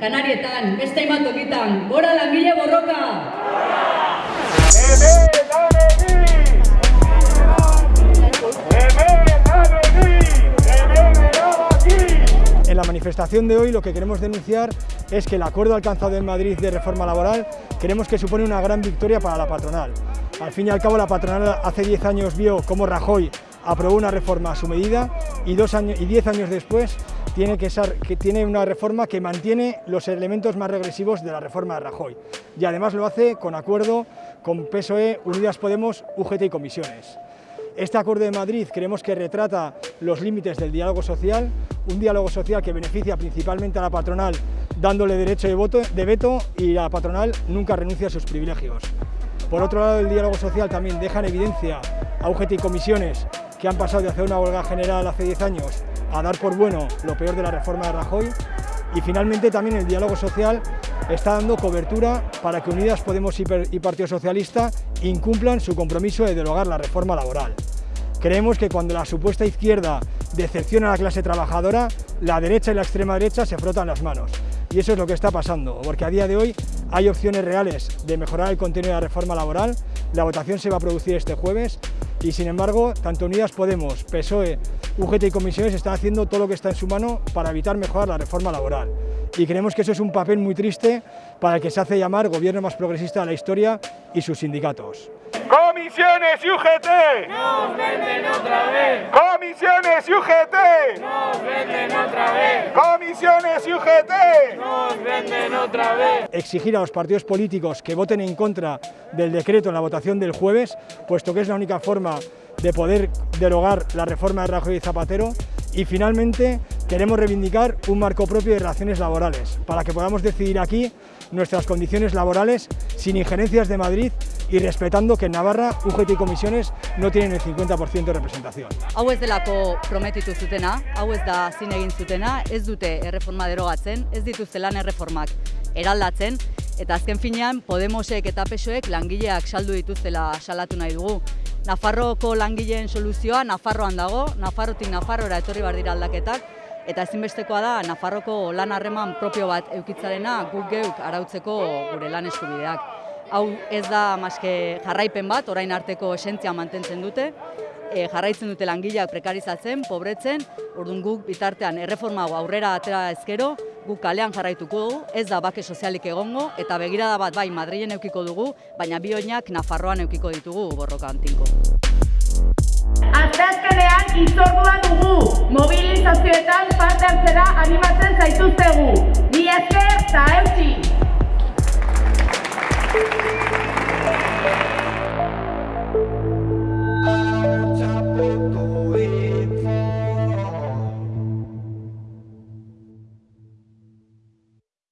janarietan, beste hainbat tokitan. Gora langile borroka! En la manifestación de hoy lo que queremos denunciar es que el acuerdo alcanzado en Madrid de reforma laboral queremos que supone una gran victoria para la patronal. Al fin y al cabo la patronal hace 10 años vio cómo Rajoy aprobó una reforma a su medida y, dos años, y 10 años después tiene, que, ser, que tiene una reforma que mantiene los elementos más regresivos de la reforma de Rajoy y además lo hace con acuerdo con PSOE, Unidas Podemos, UGT y comisiones. Este acuerdo de Madrid creemos que retrata los límites del diálogo social, un diálogo social que beneficia principalmente a la patronal dándole derecho de, voto, de veto y la patronal nunca renuncia a sus privilegios. Por otro lado, el diálogo social también deja en evidencia a UGT y comisiones que han pasado de hacer una huelga general hace 10 años a dar por bueno lo peor de la reforma de Rajoy y finalmente también el diálogo social está dando cobertura para que Unidas Podemos y Partido Socialista incumplan su compromiso de derogar la reforma laboral. Creemos que cuando la supuesta izquierda decepciona a la clase trabajadora, la derecha y la extrema derecha se frotan las manos. Y eso es lo que está pasando, porque a día de hoy hay opciones reales de mejorar el contenido de la reforma laboral, la votación se va a producir este jueves y sin embargo, tanto Unidas Podemos, PSOE, UGT y comisiones están haciendo todo lo que está en su mano para evitar mejorar la reforma laboral. Y creemos que eso es un papel muy triste para el que se hace llamar gobierno más progresista de la historia y sus sindicatos. Comisiones y UGT. Nos venden otra vez. Comisiones y UGT. Nos venden otra vez. Comisiones y UGT. Nos venden otra vez. Exigir a los partidos políticos que voten en contra del decreto en la votación del jueves, puesto que es la única forma de poder derogar la reforma de Rajoy y Zapatero y finalmente queremos reivindicar un marco propio de relaciones laborales para que podamos decidir aquí nuestras condiciones laborales sin injerencias de Madrid y respetando que en Navarra UGT y comisiones no tienen el 50% de representación. Hau ez delako prometitu zutena, hau ez da zin egin zutena, ez dute erreforma derogatzen, ez dituzte lan erreformak eraldatzen, eta azken finean Podemosek eta PSOek langileak saldu dituztela salatu nahi dugu. Nafarroko langileen soluzioa Nafarroan dago, Nafarrotik Nafarroara etorri bar dira aldaketak, eta ezinbestekoa da Nafarroko lan harreman propio bat eukitzarena guk geuk arautzeko gure lan eskubideak. Hau ez da maske jarraipen bat, orain arteko esentzia mantentzen dute, e, jarraitzen dute langileak prekarizatzen, pobretzen, orduan guk bitartean erreforma aurrera atera ezkero, guk kalean jarraituko dugu, ez da bake sozialik egongo, eta begirada bat bai Madrilen eukiko dugu, baina bi oinak Nafarroan eukiko ditugu borroka antinko. Asteazkenean itzordua animatzen zaituztegu. Bi esker eta eutxi!